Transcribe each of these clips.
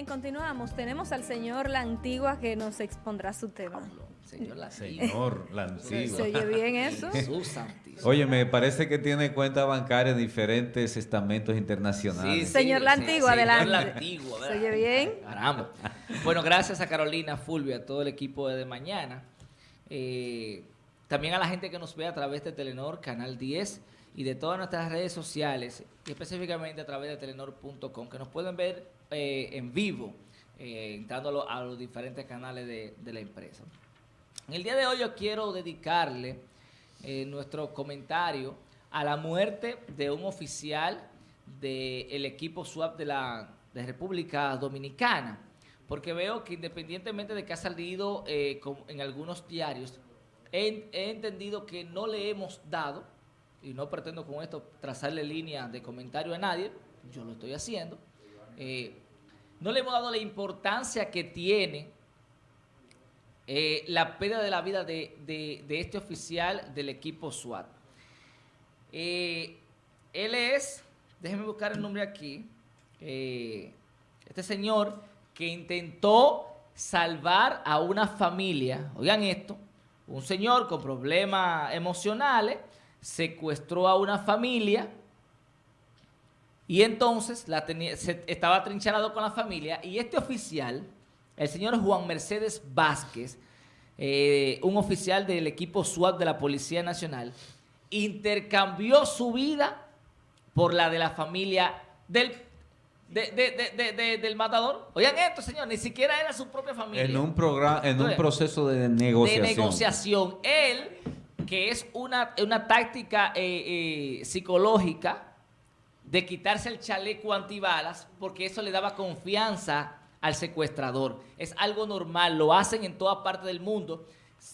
Bien, continuamos. Tenemos al señor La Antigua que nos expondrá su tema. Señor La Antigua. Señor La Antigua. ¿Se oye bien eso? Oye, me parece que tiene cuenta bancaria en diferentes estamentos internacionales. Sí, señor La Antigua, adelante. La Antigua, ¿Se oye bien? Caramba. Bueno, gracias a Carolina, Fulvio, a todo el equipo de, de Mañana. Eh, también a la gente que nos ve a través de Telenor, Canal 10 y de todas nuestras redes sociales, y específicamente a través de telenor.com, que nos pueden ver eh, en vivo, eh, entrando a los diferentes canales de, la empresa. En el día de hoy yo quiero dedicarle eh, nuestro comentario a la muerte de un oficial del equipo SWAP de la de República Dominicana, porque veo que independientemente de que ha salido en algunos diarios, he entendido que no le hemos dado y no pretendo con esto trazarle línea de comentario a nadie, yo lo estoy haciendo, eh, no le hemos dado la importancia que tiene eh, la pérdida de la vida de, este oficial del equipo SWAT. Eh, él es, déjenme buscar el nombre aquí, este señor que intentó salvar a una familia, oigan esto, un señor con problemas emocionales, secuestró a una familia y entonces la tenía, estaba trincharado con la familia y este oficial, el señor Juan Mercedes Vázquez, eh, un oficial del equipo SWAT de la Policía Nacional, intercambió su vida por la de la familia del del matador. Oigan esto, señor, ni siquiera era su propia familia. En un programa, en un proceso de negociación. De negociación. Él que es una, táctica eh, eh, psicológica de quitarse el chaleco antibalas porque eso le daba confianza al secuestrador. Es algo normal, lo hacen en toda parte del mundo,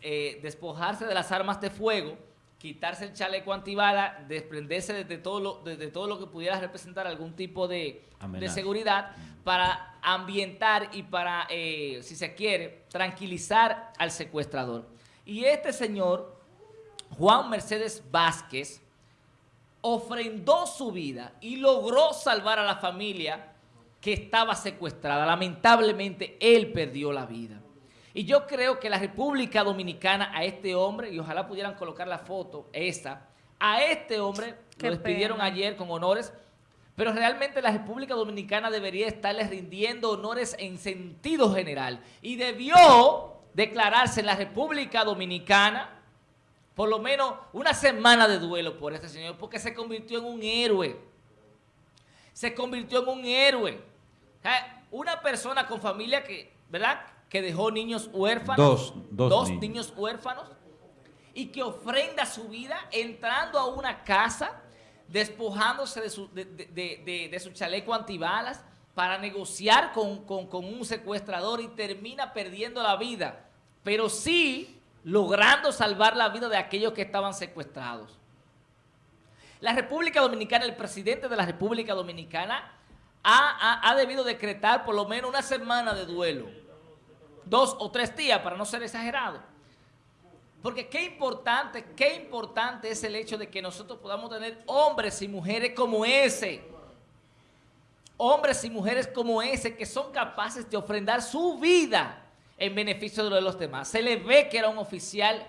eh, despojarse de las armas de fuego, quitarse el chaleco antibalas, desprenderse de, todo lo, todo lo que pudiera representar algún tipo de, de seguridad para ambientar y para, si se quiere, tranquilizar al secuestrador. Y este señor Juan Mercedes Vázquez ofrendó su vida y logró salvar a la familia que estaba secuestrada. Lamentablemente, él perdió la vida. Y yo creo que la República Dominicana a este hombre, y ojalá pudieran colocar la foto, esa, a este hombre lo despidieron ayer con honores, pero realmente la República Dominicana debería estarle rindiendo honores en sentido general. Y debió declararse en la República Dominicana por lo menos una semana de duelo por este señor, porque se convirtió en un héroe. Se convirtió en un héroe. una persona con familia que, ¿verdad? Que dejó niños huérfanos. Dos, dos, niños. huérfanos. Y que ofrenda su vida entrando a una casa, despojándose de su, de, su chaleco antibalas para negociar con, con un secuestrador y termina perdiendo la vida. Pero sí logrando salvar la vida de aquellos que estaban secuestrados. La República Dominicana, el presidente de la República Dominicana ha, debido decretar por lo menos una semana de duelo. Dos o tres días, para no ser exagerado. Porque qué importante, qué importante es el hecho de que nosotros podamos tener hombres y mujeres como ese. Hombres y mujeres como ese que son capaces de ofrendar su vida en beneficio de los demás. Se le ve que era un oficial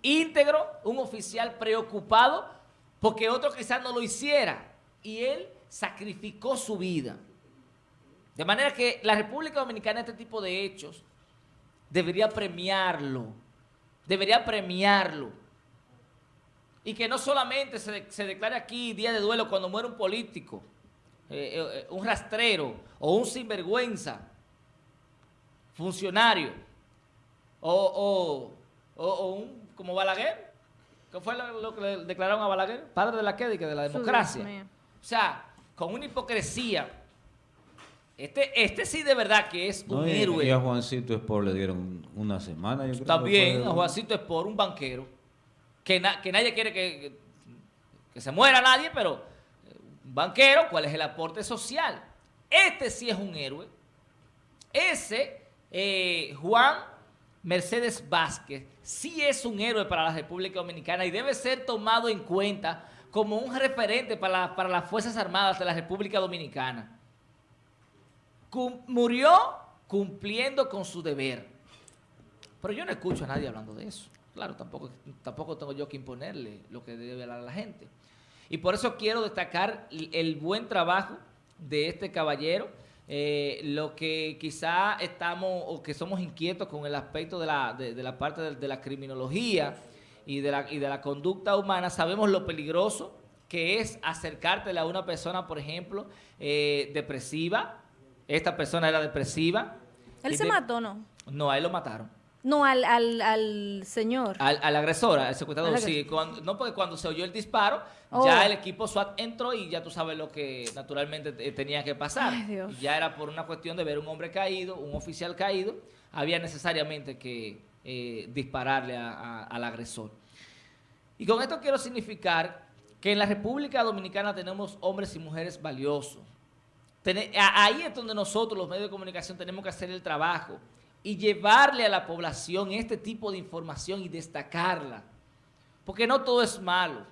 íntegro, un oficial preocupado, porque otro quizás no lo hiciera. Y él sacrificó su vida. De manera que la República Dominicana este tipo de hechos debería premiarlo. Debería premiarlo. Y que no solamente se, declare aquí día de duelo cuando muere un político, eh, eh, un rastrero o un sinvergüenza, funcionario o, un, como Balaguer, ¿qué fue lo, que le declararon a Balaguer? Padre de la que de la democracia. O sea, con una hipocresía. Este, este sí de verdad que es un héroe. Y a Juancito Espor le dieron una semana. También a Juancito Espor, un banquero, que, que nadie quiere que, que se muera nadie, pero un banquero, ¿cuál es el aporte social? Este sí es un héroe. Ese eh, Juan Mercedes Vázquez sí es un héroe para la República Dominicana y debe ser tomado en cuenta como un referente para, para las Fuerzas Armadas de la República Dominicana. murió cumpliendo con su deber. Pero yo no escucho a nadie hablando de eso. Claro, tampoco, tampoco tengo yo que imponerle lo que debe hablar a la gente. Y por eso quiero destacar el buen trabajo de este caballero, eh, lo que quizá estamos o que somos inquietos con el aspecto de la, de, la parte de, la criminología y de la, y de la conducta humana, sabemos lo peligroso que es acercártela a una persona, por ejemplo, eh, depresiva. Esta persona era depresiva. ¿Él se mató no? No, a él lo mataron. No, al, al, al señor. Al, al, agresor, al secuestrador, sí. no, porque cuando se oyó el disparo, ya oh. el equipo SWAT entró y ya tú sabes lo que naturalmente tenía que pasar. Ya era por una cuestión de ver un hombre caído, un oficial caído, había necesariamente que eh, dispararle al agresor. Y con esto quiero significar que en la República Dominicana tenemos hombres y mujeres valiosos. ahí es donde nosotros, los medios de comunicación, tenemos que hacer el trabajo y llevarle a la población este tipo de información y destacarla. Porque no todo es malo.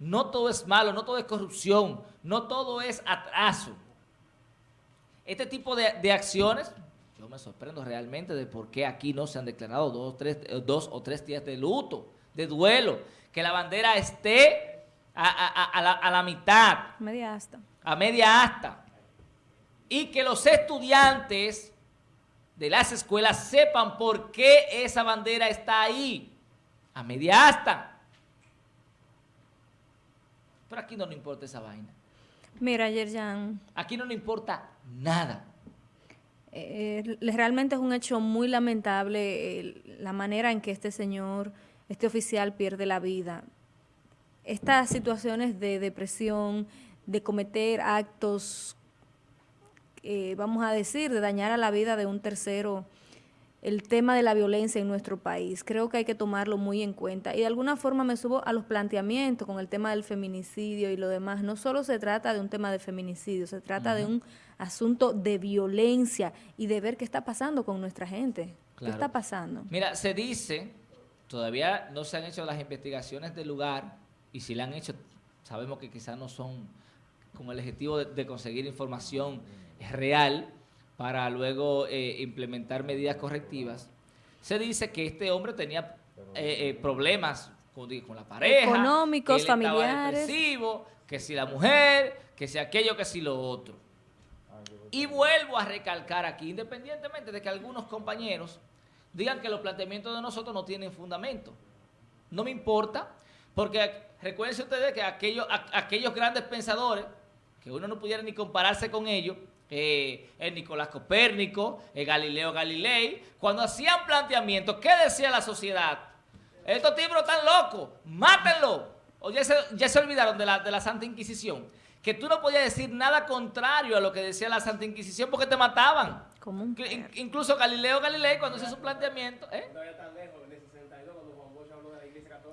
No todo es malo, no todo es corrupción, no todo es atraso. Este tipo de, acciones, yo me sorprendo realmente de por qué aquí no se han declarado dos, tres, dos o tres días de luto, de duelo, que la bandera esté a, la, a la mitad. Media asta. A media asta. Y que los estudiantes de las escuelas sepan por qué esa bandera está ahí, a media asta. Pero aquí no nos importa esa vaina. Mira, Yerjan. Aquí no nos importa nada. Eh, realmente es un hecho muy lamentable la manera en que este señor, este oficial pierde la vida. Estas situaciones de depresión, de cometer actos eh, vamos a decir, de dañar a la vida de un tercero el tema de la violencia en nuestro país. Creo que hay que tomarlo muy en cuenta. Y de alguna forma me subo a los planteamientos con el tema del feminicidio y lo demás. No solo se trata de un tema de feminicidio, se trata de un asunto de violencia y de ver qué está pasando con nuestra gente. ¿Qué está pasando? Mira, se dice, todavía no se han hecho las investigaciones del lugar y si la han hecho, sabemos que quizás no son con el objetivo de conseguir información real para luego eh, implementar medidas correctivas, se dice que este hombre tenía eh, eh, problemas con, la pareja, económicos, que familiares, que si la mujer, que si aquello, que si lo otro. Y vuelvo a recalcar aquí, independientemente de que algunos compañeros digan que los planteamientos de nosotros no tienen fundamento. No me importa, porque recuerden ustedes que aquellos, aquellos grandes pensadores, que uno no pudiera ni compararse con ellos, eh, el Nicolás Copérnico, el Galileo Galilei, cuando hacían planteamientos, ¿qué decía la sociedad? Estos tipos están locos, mátenlo. O ya se, olvidaron de la, de la Santa Inquisición. Que tú no podías decir nada contrario a lo que decía la Santa Inquisición porque te mataban. incluso Galileo Galilei, cuando hizo su planteamiento... ¿eh?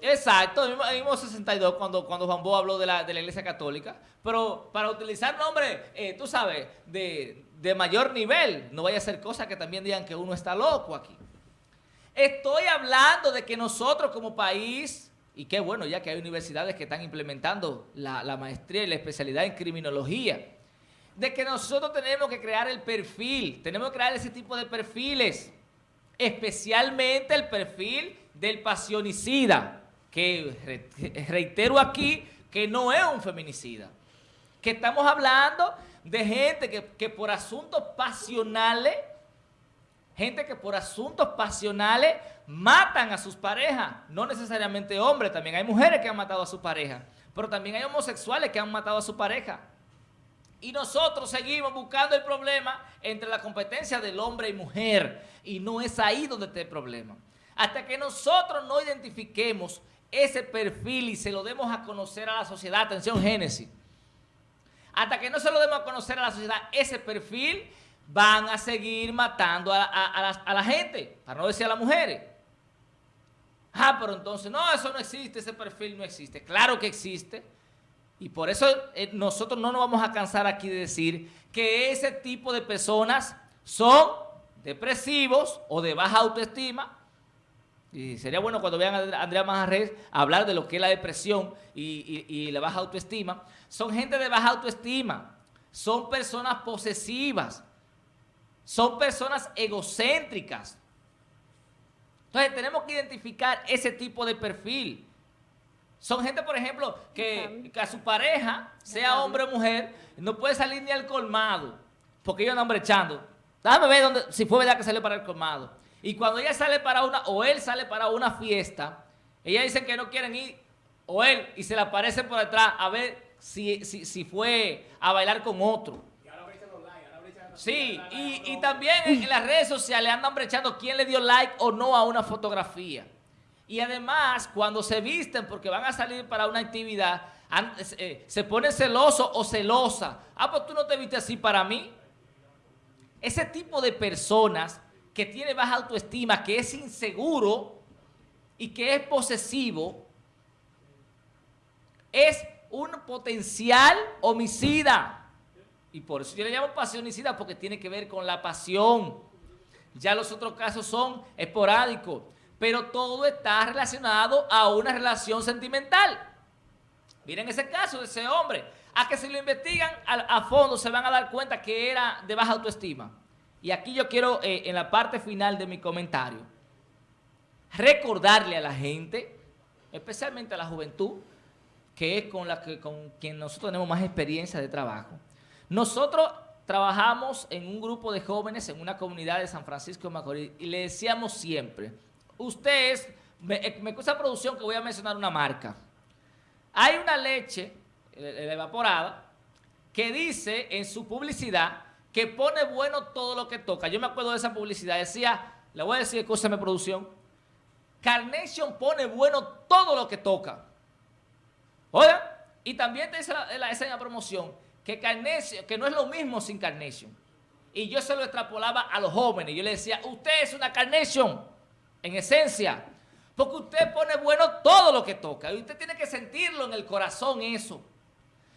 Exacto, en el mismo 62 cuando, cuando Juan Bo habló de la, de la Iglesia Católica, pero para utilizar nombres, eh, tú sabes, de, de mayor nivel, no vaya a ser cosa que también digan que uno está loco aquí. Estoy hablando de que nosotros como país, y qué bueno ya que hay universidades que están implementando la, la maestría y la especialidad en criminología, de que nosotros tenemos que crear el perfil, tenemos que crear ese tipo de perfiles, especialmente el perfil del pasionicida que reitero aquí que no es un feminicida, que estamos hablando de gente que, por asuntos pasionales, gente que por asuntos pasionales matan a sus parejas, no necesariamente hombres, también hay mujeres que han matado a su pareja, pero también hay homosexuales que han matado a su pareja. Y nosotros seguimos buscando el problema entre la competencia del hombre y mujer. Y no es ahí donde está el problema. Hasta que nosotros no identifiquemos ese perfil y se lo demos a conocer a la sociedad. Atención, Génesis. Hasta que no se lo demos a conocer a la sociedad ese perfil, van a seguir matando a, la, gente, para no decir a las mujeres. Ah, pero entonces, no, eso no existe, ese perfil no existe. Claro que existe. Y por eso eh, nosotros no nos vamos a cansar aquí de decir que ese tipo de personas son depresivos o de baja autoestima y sería bueno cuando vean a Andrea Majarres hablar de lo que es la depresión y, la baja autoestima. Son gente de baja autoestima. Son personas posesivas. son personas egocéntricas. Entonces tenemos que identificar ese tipo de perfil. Son gente, por ejemplo, que, a su pareja, sea hombre o mujer, no puede salir ni al colmado, porque ellos andan brechando. Déjame ver dónde, si fue verdad que salió para el colmado. Y cuando ella sale para una, o él sale para una fiesta, ella dicen que no quieren ir, o él, y se le aparece por detrás a ver si, si, fue a bailar con otro. Sí, y, también en, las redes sociales andan brechando quién le dio like o no a una fotografía. Y además, cuando se visten porque van a salir para una actividad, eh, se pone celoso o celosa. Ah, pues tú no te viste así para mí. Ese tipo de personas que tiene baja autoestima, que es inseguro y que es posesivo, es un potencial homicida. Y por eso yo le llamo pasionicida, porque tiene que ver con la pasión. Ya los otros casos son esporádicos, pero todo está relacionado a una relación sentimental. Miren ese caso de ese hombre a que si lo investigan a, fondo se van a dar cuenta que era de baja autoestima. Y aquí yo quiero, eh, en la parte final de mi comentario, recordarle a la gente, especialmente a la juventud, que es con la que con quien nosotros tenemos más experiencia de trabajo. Nosotros trabajamos en un grupo de jóvenes en una comunidad de San Francisco de Macorís y le decíamos siempre, ustedes, me, eh, me producción que voy a mencionar una marca. Hay una leche evaporada, que dice en su publicidad que pone bueno todo lo que toca. Yo me acuerdo de esa publicidad, decía, le voy a decir, me producción, Carnation pone bueno todo lo que toca. Oiga, y también te dice la, la, promoción que Carnation, que no es lo mismo sin Carnation. Y yo se lo extrapolaba a los jóvenes. Yo le decía, usted es una Carnation, en esencia. Porque usted pone bueno todo lo que toca. Y usted tiene que sentirlo en el corazón eso.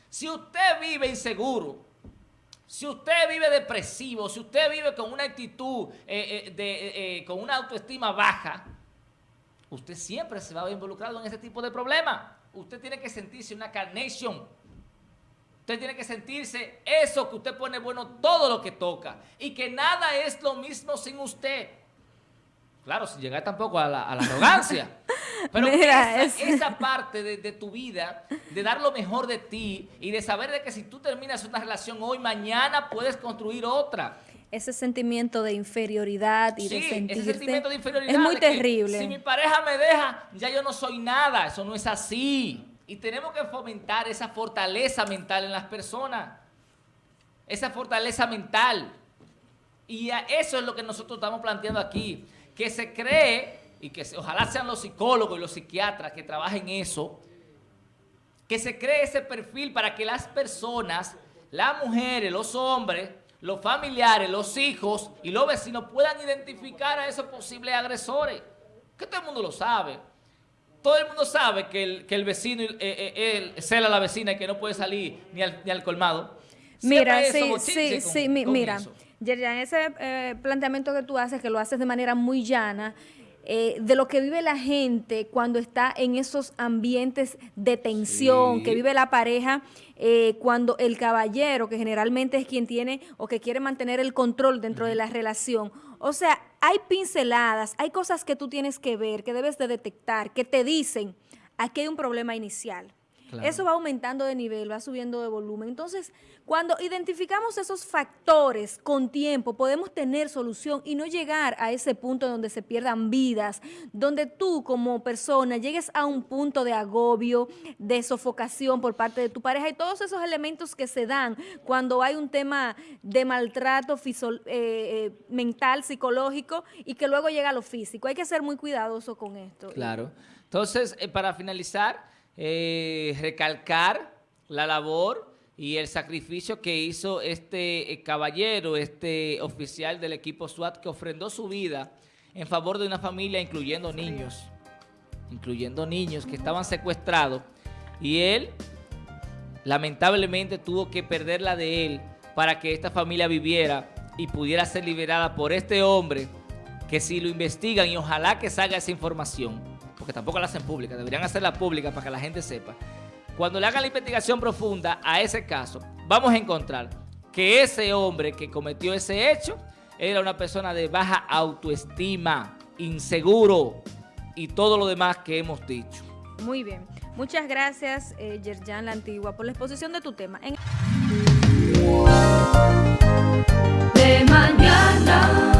Si usted vive inseguro, si usted vive depresivo, si usted vive con una actitud, eh, eh, de, eh, con una autoestima baja, usted siempre se va a ver involucrado en ese tipo de problemas. Usted tiene que sentirse una carnation. Usted tiene que sentirse eso que usted pone bueno todo lo que toca. Y que nada es lo mismo sin usted. Claro, sin llegar tampoco a la, arrogancia. Pero esa, parte de, tu vida, de dar lo mejor de ti y de saber de que si tú terminas una relación hoy, mañana puedes construir otra. Ese sentimiento de inferioridad y de sentirte... ese sentimiento de inferioridad. Es muy terrible. Si mi pareja me deja, ya yo no soy nada. Eso no es así. Y tenemos que fomentar esa fortaleza mental en las personas. Esa fortaleza mental. Y eso es lo que nosotros estamos planteando aquí que se cree, y que ojalá sean los psicólogos y los psiquiatras que trabajen eso, que se cree ese perfil para que las personas, las mujeres, los hombres, los familiares, los hijos y los vecinos puedan identificar a esos posibles agresores. Que todo el mundo lo sabe. Todo el mundo sabe que el, que el vecino eh, eh, cela a la vecina y que no puede salir ni al, ni al colmado. Mira, sí, sí, sí, mira. Yerian, ese eh, planteamiento que tú haces, que lo haces de manera muy llana, eh, de lo que vive la gente cuando está en esos ambientes de tensión, que vive la pareja, eh, cuando el caballero, que generalmente es quien tiene o que quiere mantener el control dentro de la relación. O sea, hay pinceladas, hay cosas que tú tienes que ver, que debes de detectar, que te dicen, aquí hay un problema inicial. Eso va aumentando de nivel, va subiendo de volumen. Entonces, cuando identificamos esos factores con tiempo, podemos tener solución y no llegar a ese punto donde se pierdan vidas, donde tú como persona llegues a un punto de agobio, de sofocación por parte de tu pareja y todos esos elementos que se dan cuando hay un tema de maltrato eh, eh, mental, psicológico y que luego llega a lo físico. Hay que ser muy cuidadoso con esto. Claro. Entonces, eh, para finalizar eh, recalcar la labor y el sacrificio que hizo este eh, caballero, este oficial del equipo SWAT que ofrendó su vida en favor de una familia incluyendo niños, incluyendo niños que estaban secuestrados. Y él lamentablemente tuvo que perder la de él para que esta familia viviera y pudiera ser liberada por este hombre que si lo investigan y ojalá que salga esa información porque tampoco la hacen pública, deberían hacerla pública para que la gente sepa. Cuando le hagan la investigación profunda a ese caso, vamos a encontrar que ese hombre que cometió ese hecho era una persona de baja autoestima, inseguro y todo lo demás que hemos dicho. Muy bien. Muchas gracias, eh, Yerjan La Antigua, por la exposición de tu tema. En... De mañana.